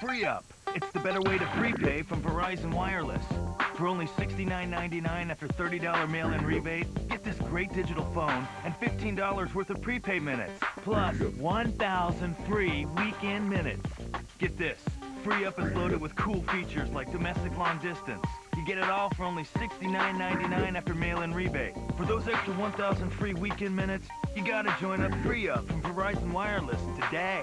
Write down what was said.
Free Up. It's the better way to prepay from Verizon Wireless. For only $69.99 after $30 mail-in rebate, get this great digital phone and $15 worth of prepay minutes, plus 1,000 free weekend minutes. Get this. Free Up is loaded with cool features like domestic long distance. You get it all for only $69.99 after mail-in rebate. For those extra 1,000 free weekend minutes, you gotta join up Free Up from Verizon Wireless today.